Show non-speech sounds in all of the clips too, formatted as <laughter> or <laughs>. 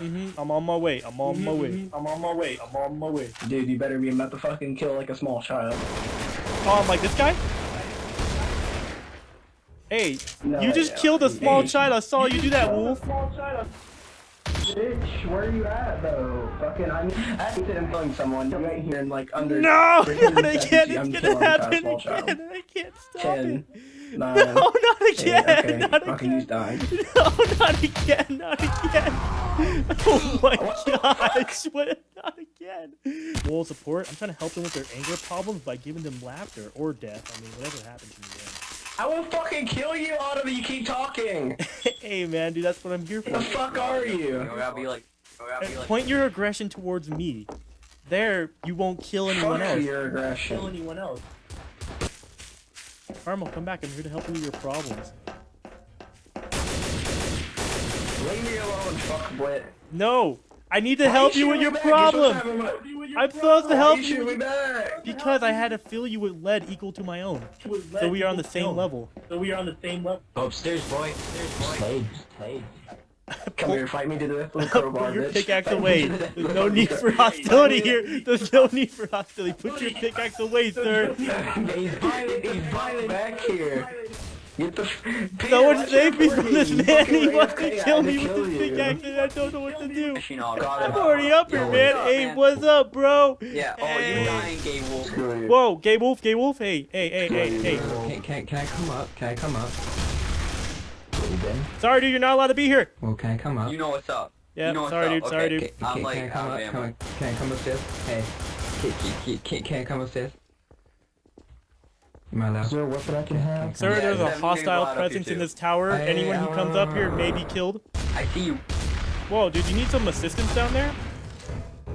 hmm I'm on my way. I'm on my way. I'm on my way. I'm on my way. Dude, you better be about to fucking kill like a small child. Oh, I'm like this guy? Hey, No, you just killed a small child. I saw you do that, Wolf. Bitch, where are you at though? Fucking, I'm I need to employ someone. Right here and like under. No, <laughs> again. seconds, It's I'm gonna killing happen again. I can't stop Ten, it. Nine, <laughs> No, not eight, again. okay, <laughs> Not fucking he's again. dying. <laughs> No, not again. Not again. Oh my gosh. What? Not again. Moral support. I'm trying to help them with their anger problems by giving them laughter or death. I mean, whatever happens in I will fucking kill you, Autumn. You keep talking. hey, man, dude, that's what I'm here for. the fuck are You you? be like, be uh, like. Point your aggression towards me. There, you won't kill anyone Fuck else. your aggression. kill anyone else. Carmel, come back. I'm here to help you with your problems. Leave me alone, fuck blit. No, I need to help you with your problem. I'm supposed to help you you shoot me with- back. because I had to fill you with lead equal to my own. So we are on the same level. So we are on the same level. Go upstairs, boy. Upstairs, boy. Slade, Slade. Come here, fight me to the with the crowbar, Put your pickaxe Fight away. There's no need for hostility here. There's no need for hostility. Put your pickaxe away, sir. he's violent, he's violent back here. Get the. Someone Peter, save me from this footing. man. He wants okay, to kill me to with kill this pickaxe and I don't know what to do. Machine. I'm already up here, Yo, man. Hey, what's up, bro? Yeah. Oh, Hey. you're dying, gay wolf. Screw. Whoa, Gay Wolf, Gay Wolf. Hey, hey, hey, hey, hey. Can, can, can I come up? Can I come up? Sorry, dude, you're not allowed to be here. Well, can I come up? You know what's up. Yeah, you know sorry, up. dude, okay. sorry, dude. Can, I'm can, like, can I come out up? of Come, ammo. can I come upstairs? Hey, can, can, can, can I come upstairs? Am I allowed? Is there a weapon I can have? Sir, Yeah, there's a Seven can go hostile out up here, presence in this tower. Hey, Anyone who comes up here may be killed. I see you. Whoa, dude, you need some assistance down there?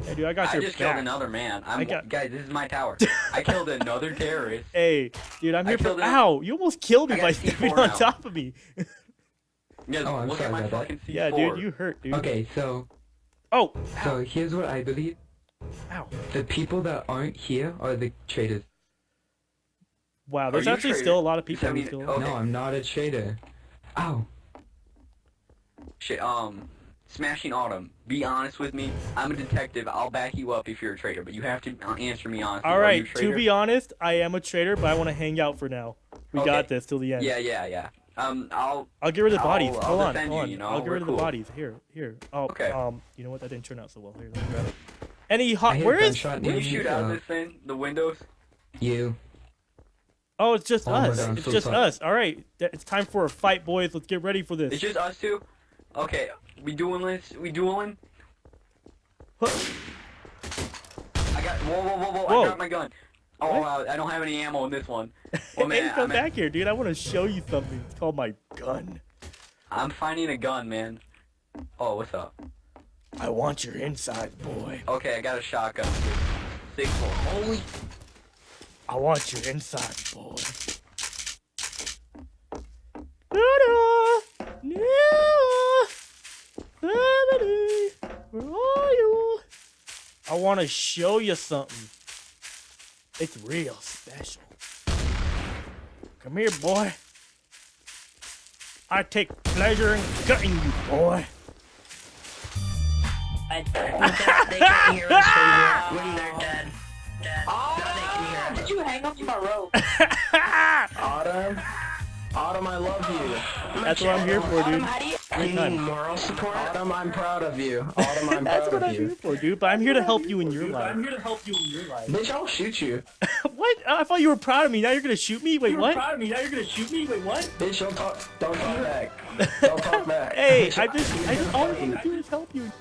Hey, dude, I got I your just back. killed another man. I'm I got- guys. This is my tower. <laughs> I killed another terrorist. Hey, dude, I'm I here for. killed him. Ow! You almost killed me by stepping on top of me. <laughs> Guys, Oh, I'm look sorry at my about that. C4. yeah, dude, you hurt, dude. Okay, so Oh, so here's what I believe: ow! the people that aren't here are the traitors. Wow, there's actually traitor? still a lot of people Seventy- who still. oh. Okay. No, I'm not a traitor. Ow! Shit. Um, smashing autumn. Be honest with me. I'm a detective. I'll back you up if you're a traitor, but you have to uh, answer me honestly. All Are right, you a to be honest, I am a traitor, but I want to hang out for now. We Okay. got this till the end. Yeah, yeah, yeah. Um, I'll. I'll get rid of the I'll- bodies. I'll hold on, hold you, on. you know, I'll get we're rid of cool. the bodies. Here, here. Oh, Okay. um, you know what? That didn't turn out so well. Here, let me grab it. Any hot? hear Where is? gunshot Will you shoot out uh, this thing? The windows? You. Oh, it's just Oh us. God, it's so just sorry. us. All right, it's time for a fight, boys. Let's get ready for this. It's just us two. Okay, we dueling this. We dueling. Huh. I got. Whoa, whoa, whoa, whoa! Whoa. I dropped my gun. Oh, uh, I don't have any ammo in this one. <laughs> Well, man, come I'm, back here, dude. I want to show you something. It's called my gun. I'm finding a gun, man. Oh, what's up? I want your inside, boy. Okay, I got a shotgun. Six four. Holy. I want your inside, boy. Where are you? I want to show you something. It's real special. Come here, boy. I take pleasure in gutting you, boy. I think that they can hear us when they're dead. Dead. Now they can hear us. Did you hang up my rope? <laughs> Autumn? Autumn, I love you. That's what I'm here for, dude. How do you? You Good need moral support? Autumn, I'm proud of you. <laughs> Autumn, I'm That's proud what of I'm here you. for, dude. But I'm here to help you in your life. I'm here to help you in your life. Bitch, I'll shoot you. <laughs> what? I thought you were proud of me. Now you're gonna shoot me? Wait, You were what? proud of me. Now you're gonna shoot me. Wait, what? Bitch, don't talk. Don't talk <laughs> back. Don't talk back. Hey, Bitch, I just, I just, all I fighting. want to do is help you.